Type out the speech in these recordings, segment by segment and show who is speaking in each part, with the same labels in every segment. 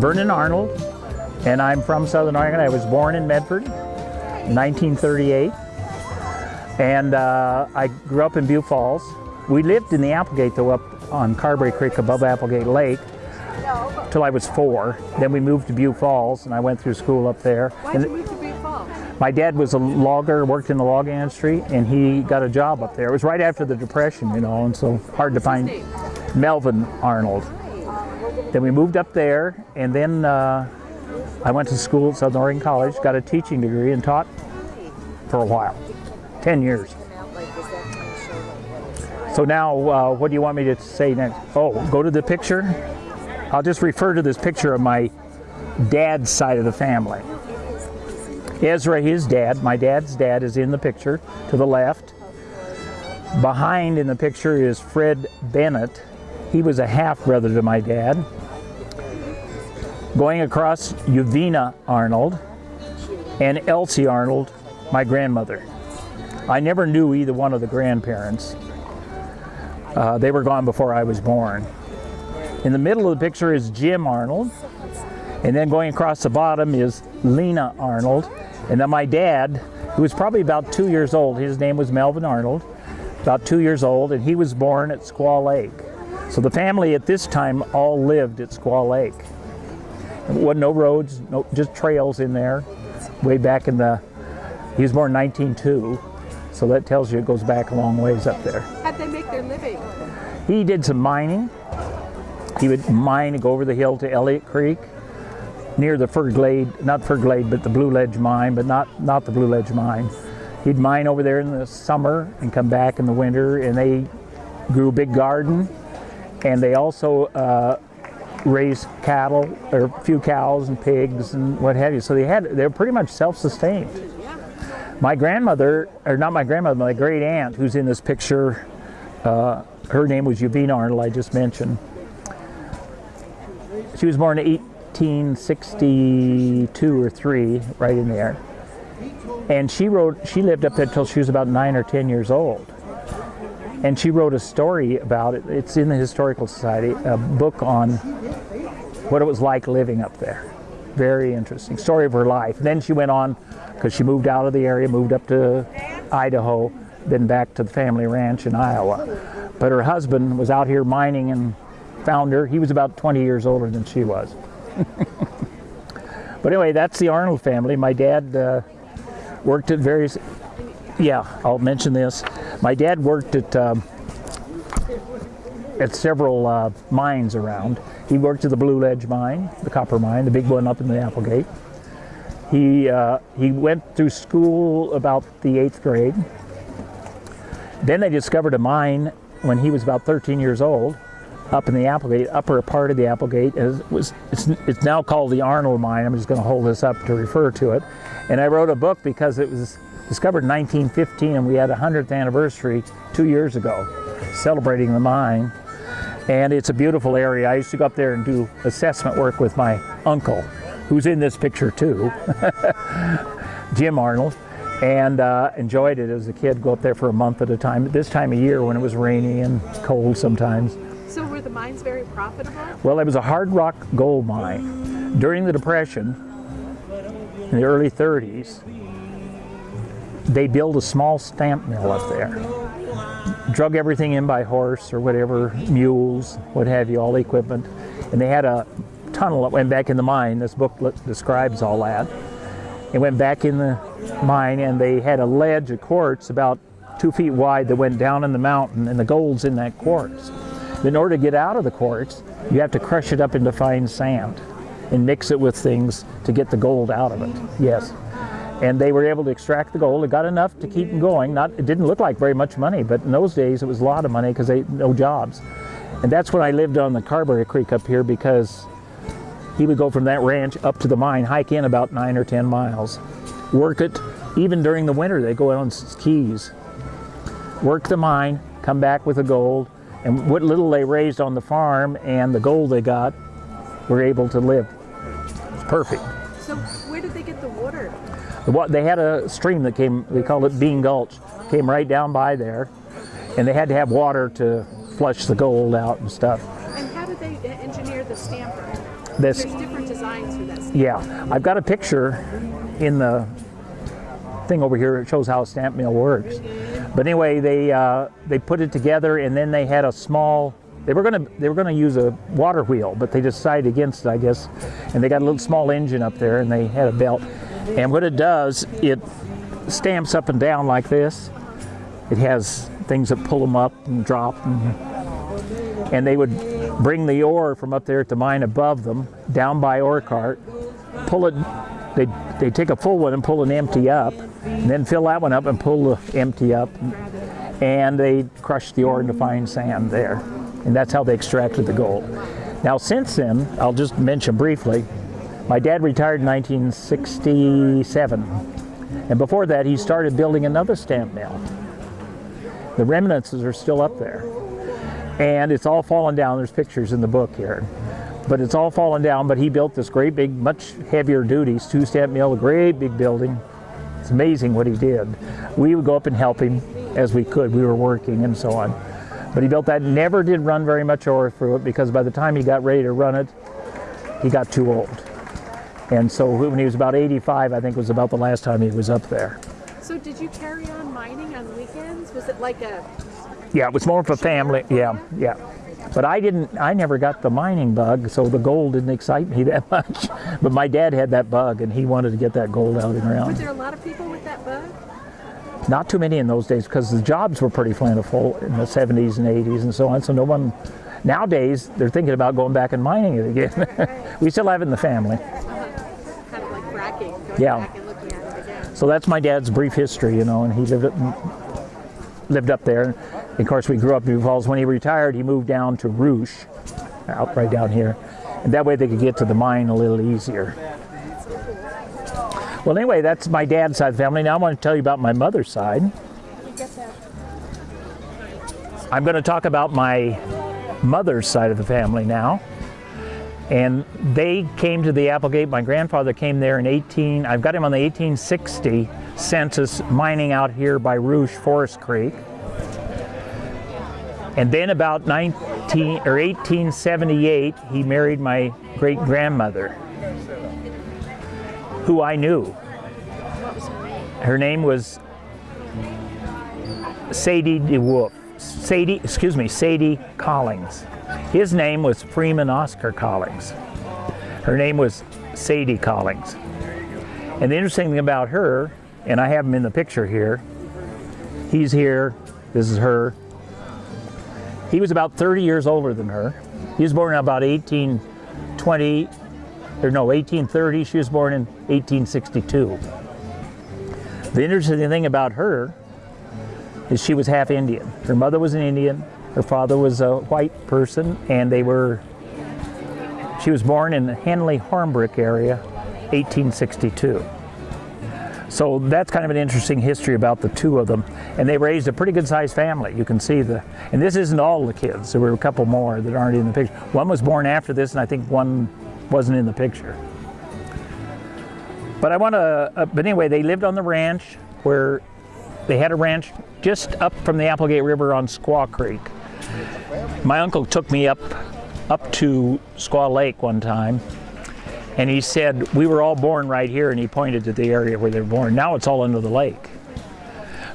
Speaker 1: Vernon Arnold, and I'm from Southern Oregon. I was born in Medford, 1938, and uh, I grew up in Butte Falls. We lived in the Applegate, though, up on Carberry Creek above Applegate Lake, till I was four. Then we moved to Butte Falls, and I went through school up there.
Speaker 2: Why'd
Speaker 1: And
Speaker 2: you move to Butte Falls?
Speaker 1: my dad was a logger, worked in the logging industry, and he got a job up there. It was right after the Depression, you know, and so hard to find. Melvin Arnold. Then we moved up there, and then uh, I went to school at Southern Oregon College, got a teaching degree, and taught for a while 10 years. So now, uh, what do you want me to say next? Oh, go to the picture. I'll just refer to this picture of my dad's side of the family. Ezra, his dad, my dad's dad, is in the picture to the left. Behind in the picture is Fred Bennett. He was a half brother to my dad. Going across, Uvina Arnold and Elsie Arnold, my grandmother. I never knew either one of the grandparents. Uh, they were gone before I was born. In the middle of the picture is Jim Arnold, and then going across the bottom is Lena Arnold, and then my dad, who was probably about two years old, his name was Melvin Arnold, about two years old, and he was born at Squaw Lake. So the family at this time all lived at Squaw Lake. There wasn't no roads, no, just trails in there, way back in the, he was born in 1902, so that tells you it goes back a long ways up there.
Speaker 2: How'd they make their living?
Speaker 1: He did some mining. He would mine and go over the hill to Elliott Creek near the Fur Glade, not Fur Glade, but the Blue Ledge mine, but not, not the Blue Ledge mine. He'd mine over there in the summer and come back in the winter, and they grew a big garden, and they also uh, raised cattle, or a few cows and pigs and what have you. So they had, they were pretty much self-sustained. My grandmother, or not my grandmother, my great aunt, who's in this picture, uh, her name was Uvina Arnold, I just mentioned. She was born in 1862 or 3, right in there. And she wrote, she lived up there until she was about 9 or 10 years old. And she wrote a story about it. It's in the Historical Society, a book on what it was like living up there. Very interesting. Story of her life. Then she went on, because she moved out of the area, moved up to Idaho, then back to the family ranch in Iowa. But her husband was out here mining and found her. He was about 20 years older than she was. but anyway, that's the Arnold family. My dad uh, worked at various, yeah, I'll mention this. My dad worked at, um, at several uh, mines around. He worked at the Blue Ledge mine, the copper mine, the big one up in the Applegate. He, uh, he went through school about the eighth grade. Then they discovered a mine when he was about 13 years old up in the Applegate, upper part of the Applegate. It was, it's, it's now called the Arnold Mine. I'm just going to hold this up to refer to it. And I wrote a book because it was discovered in 1915 and we had a 100th anniversary two years ago celebrating the mine. And it's a beautiful area. I used to go up there and do assessment work with my uncle, who's in this picture too, Jim Arnold and uh, enjoyed it as a kid. Go up there for a month at a time. This time of year, when it was rainy and cold sometimes.
Speaker 2: The mines very profitable?
Speaker 1: Well, it was a hard rock gold mine. During the Depression, in the early 30s, they built a small stamp mill up there. Drug everything in by horse or whatever, mules, what have you, all the equipment. And they had a tunnel that went back in the mine. This book describes all that. It went back in the mine and they had a ledge of quartz about two feet wide that went down in the mountain and the gold's in that quartz. In order to get out of the quartz, you have to crush it up into fine sand and mix it with things to get the gold out of it. Yes. And they were able to extract the gold. It got enough to keep them going. Not, it didn't look like very much money, but in those days it was a lot of money because they no jobs. And that's when I lived on the Carberry Creek up here because he would go from that ranch up to the mine, hike in about nine or 10 miles, work it. Even during the winter, they go on skis, work the mine, come back with the gold, and what little they raised on the farm and the gold they got were able to live. It's perfect.
Speaker 2: So where did they get the water?
Speaker 1: The They had a stream that came, they called it Bean Gulch, came right down by there, and they had to have water to flush the gold out and stuff.
Speaker 2: And how did they engineer the stamper?
Speaker 1: This,
Speaker 2: There's different designs for this.
Speaker 1: yeah, I've got a picture in the thing over here. It shows how a stamp mill works. But anyway, they uh, they put it together, and then they had a small. They were gonna they were gonna use a water wheel, but they decided against it, I guess. And they got a little small engine up there, and they had a belt. And what it does, it stamps up and down like this. It has things that pull them up and drop, and, and they would bring the ore from up there at the mine above them, down by ore cart, pull it. They they take a full one and pull an empty up, and then fill that one up and pull the empty up, and they crush the ore into fine sand there, and that's how they extracted the gold. Now since then, I'll just mention briefly, my dad retired in 1967, and before that he started building another stamp mill. The remnants are still up there, and it's all fallen down. There's pictures in the book here but it's all fallen down. But he built this great big, much heavier duties, two-step mill, a great big building. It's amazing what he did. We would go up and help him as we could. We were working and so on. But he built that, never did run very much ore through it because by the time he got ready to run it, he got too old. And so when he was about 85, I think was about the last time he was up there.
Speaker 2: So did you carry on mining on weekends? Was it like a
Speaker 1: Yeah, it was more of a family. Yeah, yeah. But I didn't. I never got the mining bug, so the gold didn't excite me that much. But my dad had that bug, and he wanted to get that gold out and around.
Speaker 2: were there a lot of people with that bug?
Speaker 1: Not too many in those days because the jobs were pretty plentiful in the 70s and 80s and so on. So no one. Nowadays, they're thinking about going back and mining it again. we still have it in the family. Uh-huh.
Speaker 2: Kind of like fracking, going
Speaker 1: Yeah.
Speaker 2: back and looking at it again.
Speaker 1: So that's my dad's brief history, you know, and he lived it, lived up there. Of course, we grew up in Falls. When he retired, he moved down to Ruch, out right down here, and that way they could get to the mine a little easier. Well, anyway, that's my dad's side of the family. Now I want to tell you about my mother's side. I'm going to talk about my mother's side of the family now. And they came to the Applegate. My grandfather came there in 18, I've got him on the 1860 census mining out here by Ruch Forest Creek. And then about 19 or 1878, he married my great grandmother, who I knew. Her name? Was Sadie DeWolf. Sadie, excuse me, Sadie Collins. His name was Freeman Oscar Collins. Her name was Sadie Collins. And the interesting thing about her, and I have him in the picture here, he's here, this is her. He was about 30 years older than her. He was born in about 1820, or no, 1830. She was born in 1862. The interesting thing about her is she was half Indian. Her mother was an Indian, her father was a white person, and they were. She was born in the Henley Hornbrook area, 1862. So that's kind of an interesting history about the two of them. And they raised a pretty good sized family. You can see the, and this isn't all the kids. There were a couple more that aren't in the picture. One was born after this, and I think one wasn't in the picture. But I want to, uh, but anyway, they lived on the ranch where they had a ranch just up from the Applegate River on Squaw Creek. My uncle took me up up to Squaw Lake one time, and he said we were all born right here, and he pointed to the area where they were born. Now it's all under the lake.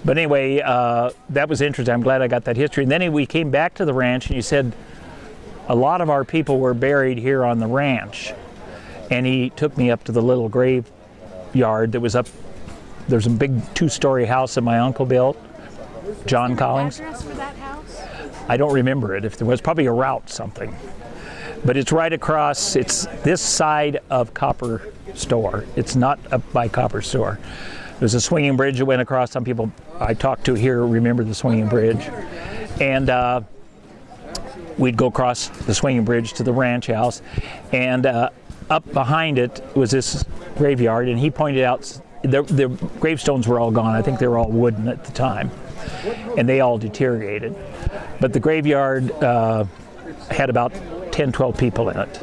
Speaker 1: But anyway, uh, that was interesting. I'm glad I got that history. And then we came back to the ranch, and he said a lot of our people were buried here on the ranch. And he took me up to the little graveyard that was up. There's a big two-story house that my uncle built, John
Speaker 2: Is there an
Speaker 1: Collins.
Speaker 2: address for that house?
Speaker 1: I don't remember it. If there was probably a route something, but it's right across. It's this side of Copper Store. It's not up by Copper Store. There's a swinging bridge that went across. Some people I talked to here remember the swinging bridge, and uh, we'd go across the swinging bridge to the ranch house, and uh, up behind it was this graveyard. And he pointed out the, the gravestones were all gone. I think they were all wooden at the time, and they all deteriorated. But the graveyard uh, had about 10, 12 people in it.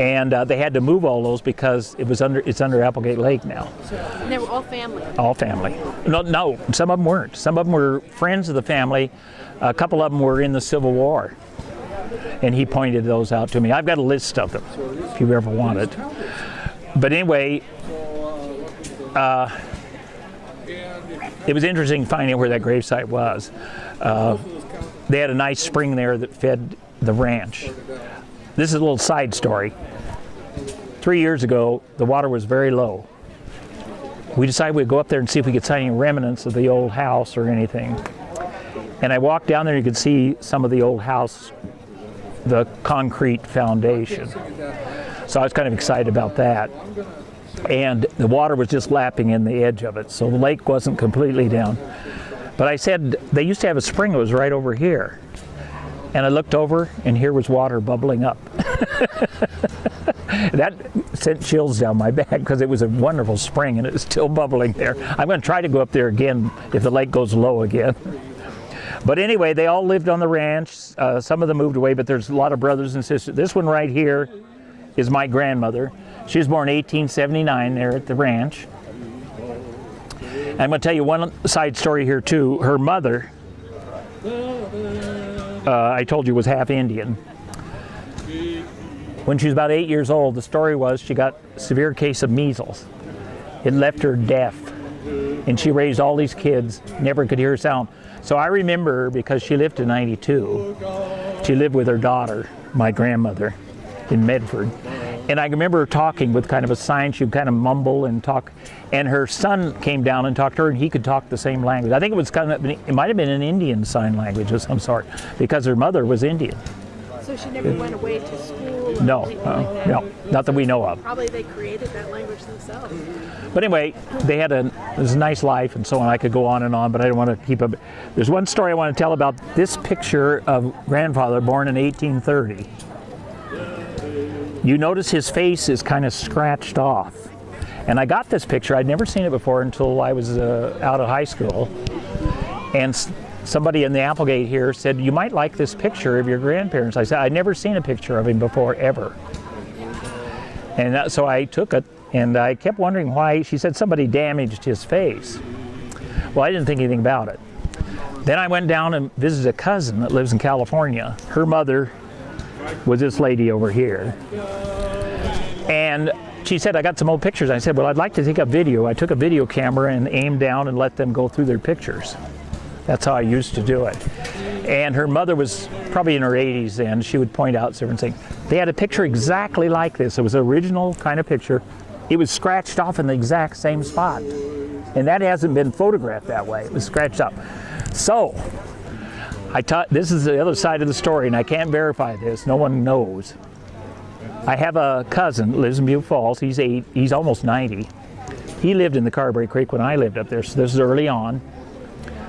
Speaker 1: and uh, they had to move all those because it was under it's under Applegate Lake now.
Speaker 2: And they were all family.
Speaker 1: All family. No, no, some of them weren't. Some of them were friends of the family. A couple of them were in the Civil War, and he pointed those out to me. I've got a list of them if you ever want it. But anyway, uh, it was interesting finding where that gravesite was. Uh, they had a nice spring there that fed the ranch. This is a little side story. Three years ago, the water was very low. We decided we'd go up there and see if we could find any remnants of the old house or anything. And I walked down there, you could see some of the old house, the concrete foundation. So I was kind of excited about that. And the water was just lapping in the edge of it, so the lake wasn't completely down. But I said, they used to have a spring that was right over here. And I looked over, and here was water bubbling up. that sent chills down my back because it was a wonderful spring and it was still bubbling there. I'm going to try to go up there again if the lake goes low again. But anyway, they all lived on the ranch. Uh, some of them moved away, but there's a lot of brothers and sisters. This one right here is my grandmother. She was born 1879 there at the ranch. I'm going to tell you one side story here too. Her mother, uh, I told you, was half Indian. When she was about eight years old, the story was she got a severe case of measles. It left her deaf, and she raised all these kids, never could hear a sound. So I remember her because she lived to 92. She lived with her daughter, my grandmother, in Medford. And I remember her talking with kind of a sign. She'd kind of mumble and talk. And her son came down and talked to her, and he could talk the same language. I think it was kind of, it might have been an Indian sign language of some sort, because her mother was Indian.
Speaker 2: So she never went away to school?
Speaker 1: No, uh,
Speaker 2: like
Speaker 1: no, not that we know of.
Speaker 2: Probably they created that language themselves.
Speaker 1: But anyway, they had a, it was a nice life and so on. I could go on and on, but I don't want to keep up. There's one story I want to tell about this picture of grandfather born in 1830. You notice his face is kind of scratched off. And I got this picture, I'd never seen it before until I was uh, out of high school. And somebody in the Applegate here said, You might like this picture of your grandparents. I said, I'd never seen a picture of him before, ever. And that, so I took it, and I kept wondering why. She said somebody damaged his face. Well, I didn't think anything about it. Then I went down and visited a cousin that lives in California. Her mother was this lady over here. And she said, I got some old pictures. I said, Well, I'd like to take a video. I took a video camera and aimed down and let them go through their pictures. That's how I used to do it. And her mother was probably in her 80s then. She would point out certain things. They had a picture exactly like this. It was an original kind of picture. It was scratched off in the exact same spot. And that hasn't been photographed that way. It was scratched up. So, I taught, this is the other side of the story, and I can't verify this. No one knows. I have a cousin lives in Butte Falls. He's eight, he's almost 90. He lived in the Carberry Creek when I lived up there, so this is early on.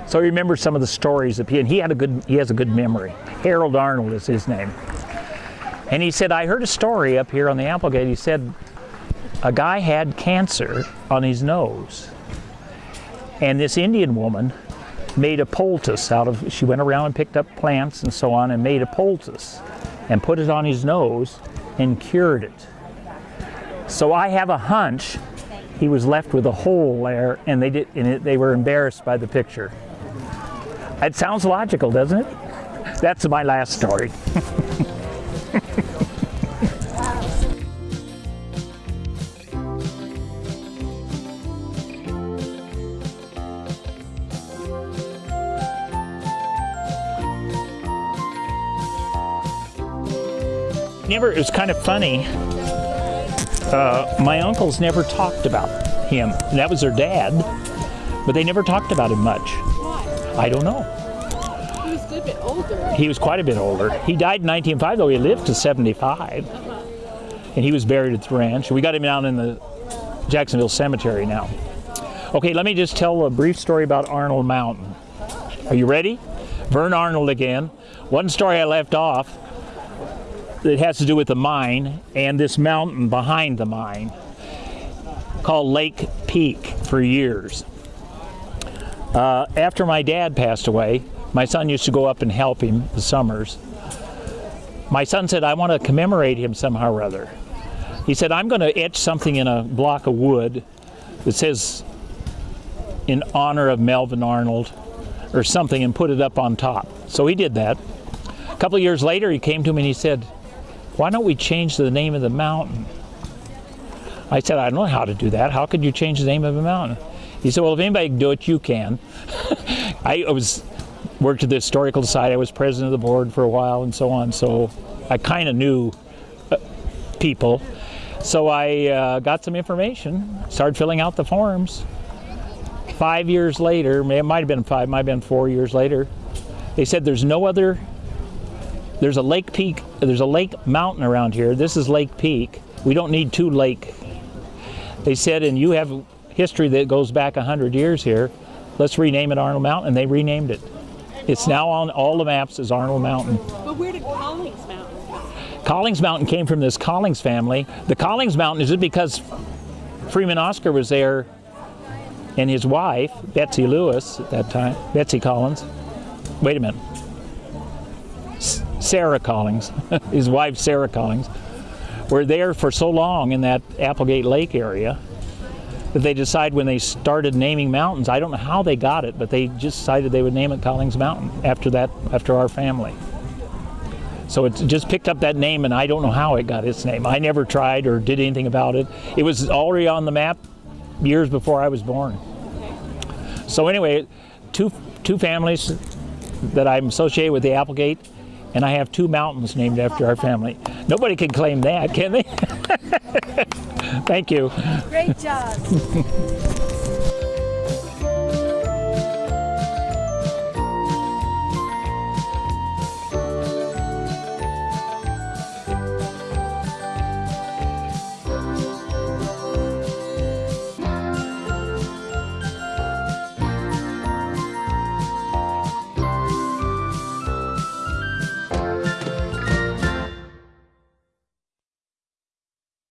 Speaker 1: So I remember some of the stories of he, and he had a good, he has a good memory. Harold Arnold is his name. And he said, I heard a story up here on the Applegate. He said, a guy had cancer on his nose. And this Indian woman made a poultice out of, she went around and picked up plants and so on and made a poultice and put it on his nose and cured it. So I have a hunch he was left with a hole there and they did and they were embarrassed by the picture. It sounds logical, doesn't it? That's my last story. Never, it was kind of funny. Uh, my uncles never talked about him. That was their dad, but they never talked about him much.
Speaker 2: Why?
Speaker 1: I don't know.
Speaker 2: He was a good bit older.
Speaker 1: He was quite a bit older. He died in 1905, though he lived to 75. And he was buried at the ranch. We got him down in the Jacksonville Cemetery now. Okay, let me just tell a brief story about Arnold Mountain. Are you ready? Vern Arnold again. One story I left off that has to do with the mine and this mountain behind the mine called Lake Peak for years. Uh, after my dad passed away, my son used to go up and help him the summers. My son said, I want to commemorate him somehow or other. He said, I'm going to etch something in a block of wood that says, in honor of Melvin Arnold, or something, and put it up on top. So he did that. A couple years later, he came to me and he said, Why don't we change the name of the mountain? I said, I don't know how to do that. How could you change the name of a mountain? He said, Well, if anybody can do it, you can. I was worked at the historical society. I was president of the board for a while and so on. So I kind of knew uh, people. So I uh, got some information, started filling out the forms. Five years later, it might have been five, might have been four years later, they said there's no other. There's a lake peak. There's a lake mountain around here. This is Lake Peak. We don't need two lake. They said, and you have history that goes back hundred years here. Let's rename it Arnold Mountain, and they renamed it. It's now on all the maps as Arnold Mountain.
Speaker 2: But where did Collings Mountain come?
Speaker 1: Collings Mountain came from this Collings family. The Collings Mountain is it because Freeman Oscar was there and his wife, Betsy Lewis at that time, Betsy Collins. Wait a minute. Sarah Collings, his wife Sarah Collings, were there for so long in that Applegate Lake area that they decided when they started naming mountains, I don't know how they got it, but they just decided they would name it Collings Mountain after that, after our family. So it just picked up that name, and I don't know how it got its name. I never tried or did anything about it. It was already on the map years before I was born. So anyway, two two families that I'm associated with the Applegate, and I have two mountains named after our family. Nobody can claim that, can they? Thank you.
Speaker 2: Great job.